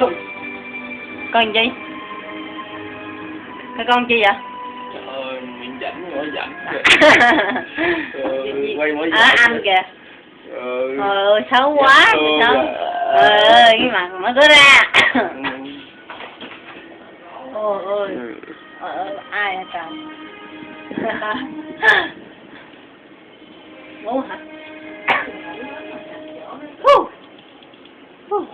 Ôi, con gì? Cái con chi vậy? Trời ơi miệng rảnh mỗi rảnh quay mỗi rảnh à, anh kìa. Ờ xấu quá ừ, đó à. ơi cái mặt nó có ra. Ừ. Ôi ôi. Ờ, ai hả trời? Ngủ hả? Woo! Woo!